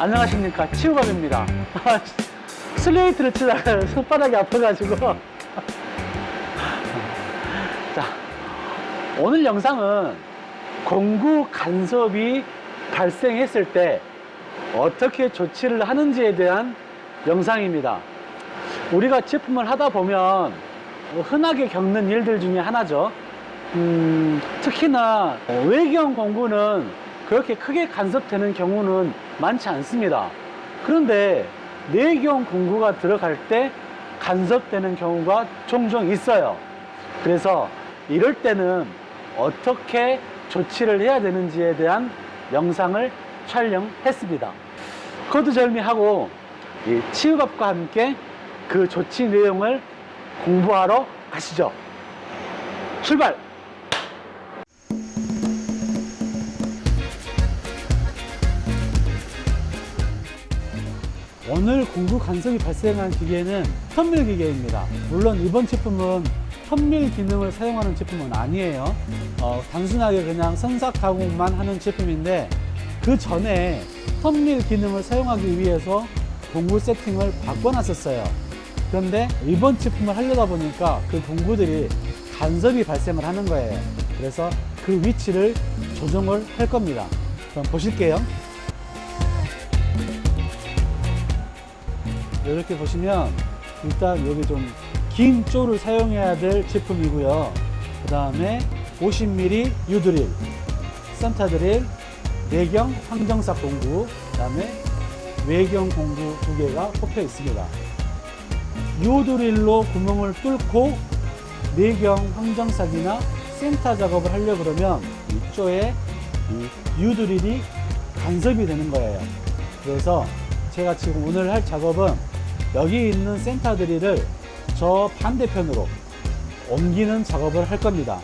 안녕하십니까. 치우밥입니다. 슬레이트를 치다가 손바닥이 아파가지고. 자 오늘 영상은 공구 간섭이 발생했을 때 어떻게 조치를 하는지에 대한 영상입니다. 우리가 제품을 하다 보면 흔하게 겪는 일들 중에 하나죠. 음, 특히나 외경 공구는 그렇게 크게 간섭되는 경우는 많지 않습니다. 그런데 내경 공구가 들어갈 때 간섭되는 경우가 종종 있어요. 그래서 이럴 때는 어떻게 조치를 해야 되는지에 대한 영상을 촬영했습니다. 거두절미하고 이 치유밥과 함께 그 조치 내용을 공부하러 가시죠. 출발! 오늘 공구 간섭이 발생한 기계는 선밀 기계입니다. 물론 이번 제품은 선밀 기능을 사용하는 제품은 아니에요. 어, 단순하게 그냥 선삭 가공만 하는 제품인데 그 전에 선밀 기능을 사용하기 위해서 공구 세팅을 바꿔놨었어요. 그런데 이번 제품을 하려다 보니까 그 공구들이 간섭이 발생을 하는 거예요. 그래서 그 위치를 조정을 할 겁니다. 그럼 보실게요 이렇게 보시면 일단 여기 좀 긴 쪼를 사용해야 될 제품이고요. 그 다음에 50mm 유드릴 산타 드릴 내경 황정삭 공구 그 다음에 외경 공구 두 개가 꼽혀 있습니다. 유드릴로 구멍을 뚫고 내경 황정삭이나 센터 작업을 하려고 그러면 이쪽에 이 유드릴이 간섭이 되는 거예요. 그래서 제가 지금 오늘 할 작업은 여기 있는 센터 드릴을 저 반대편으로 옮기는 작업을 할 겁니다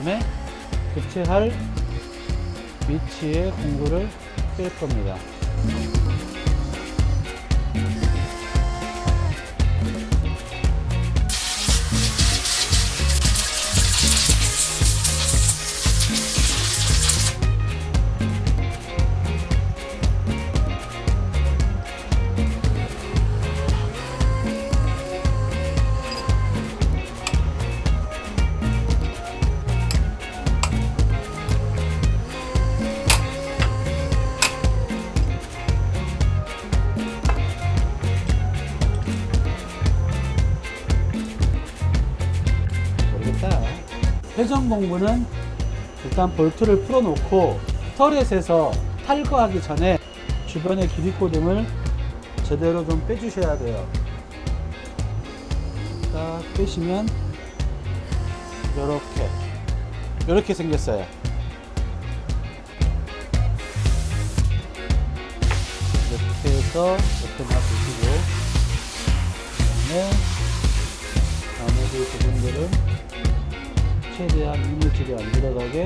다음에 교체할 위치에 공구를 뺄 겁니다 모르겠다. 회전 공구는 일단 볼트를 풀어 놓고 터렛에서 탈거하기 전에 주변의 기립고등을 제대로 좀 빼주셔야 돼요. 딱 빼시면 이렇게 이렇게 생겼어요. 이렇게 해서 옆에 놔두시고 그 다음에 나머지 부분들은 최대한 이물질이 안 들어가게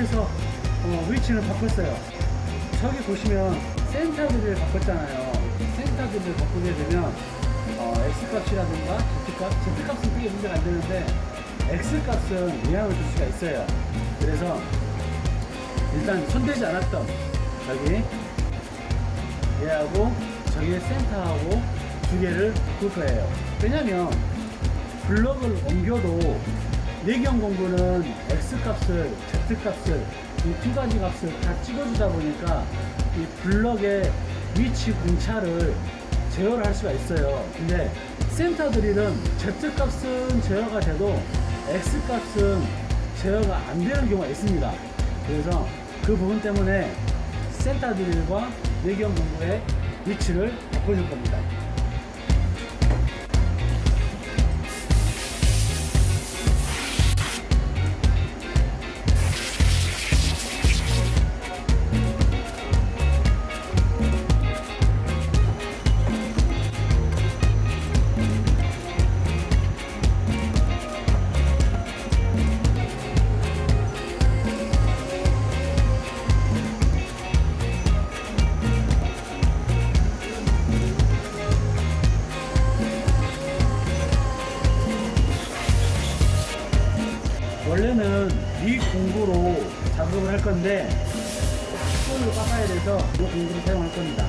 해서 어, 위치를 바꿨어요. 저기 보시면 센터 드릴을 바꿨잖아요. 센터 드릴을 바꾸게 되면 어, X값이라든가 Z값, Z값은 크게 문제가 안 되는데 X값은 영향을 줄 수가 있어요. 그래서 일단 손대지 않았던 여기 얘하고 저기에 센터하고 두 개를 바꿀 거예요. 왜냐면 블럭을 옮겨도 내경 공부는 X값을, Z값을 이 두 가지 값을 다 찍어주다 보니까 이 블럭의 위치 공차를 제어를 할 수가 있어요. 근데 센터 드릴은 Z값은 제어가 돼도 X값은 제어가 안 되는 경우가 있습니다. 그래서 그 부분 때문에 센터 드릴과 내경 공부의 위치를 바꿔줄 겁니다. 작업을 할 건데 스쿨로 깎아야 돼서 이 공구를 사용할 겁니다.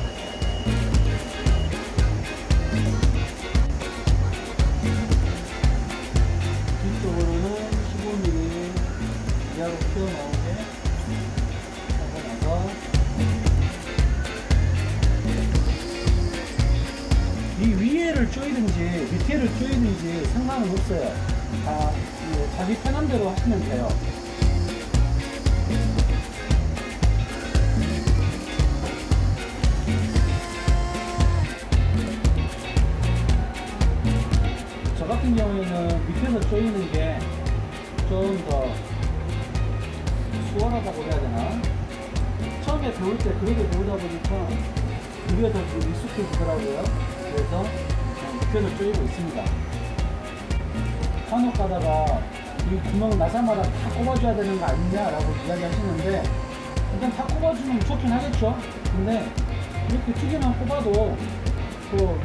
뒤쪽으로는 15mm 이하로 튀어 나오게 하고 나서 이 위에를 조이든지 밑에를 조이든지 상관은 없어요. 다 뭐, 자기 편한 대로 하시면 돼요. 조이는 게 좀 더 수월하다고 해야 되나? 처음에 배울 때 그렇게 배우다 보니까 그게 더 익숙해지더라고요. 그래서 밑에서 조이고 있습니다. 간혹 가다가 이 구멍 나사마다 다 꼽아줘야 되는 거 아니냐라고 이야기 하시는데 일단 다 꼽아주면 좋긴 하겠죠. 근데 이렇게 두 개만 꼽아도 또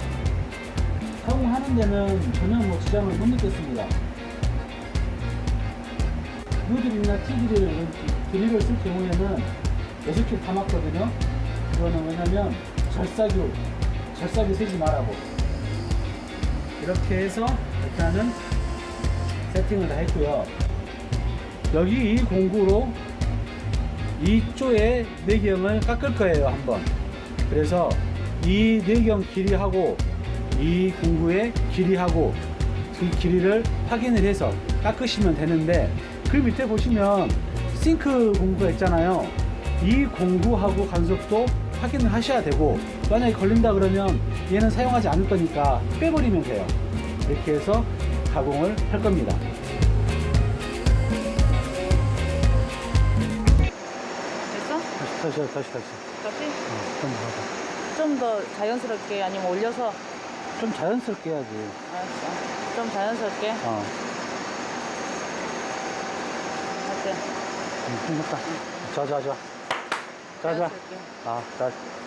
사용하는 데는 전혀 뭐 지장을 못 느꼈습니다. 유드릴이나 티드릴 이런 드릴을 쓸 경우에는 6줄 다 맞거든요. 그거는 왜냐면 절삭유, 절삭이 세지 말라고. 이렇게 해서 일단은 세팅을 다 했고요. 여기 이 공구로 이쪽에 내경을 깎을 거예요, 한번. 그래서 이 내경 길이하고 이 공구의 길이하고 그 길이를 확인을 해서 깎으시면 되는데 그 밑에 보시면 싱크 공구가 있잖아요. 이 공구하고 간섭도 확인을 하셔야 되고 만약에 걸린다 그러면 얘는 사용하지 않을 거니까 빼버리면 돼요. 이렇게 해서 가공을 할 겁니다. 됐어? 다시 다시 다시 다시 다시? 어, 좀, 하자. 좀더 자연스럽게 아니면 올려서 좀 자연스럽게 해야지. 알았어 좀 자연스럽게 어, 어때? 음, 됐다. 좋아 좋아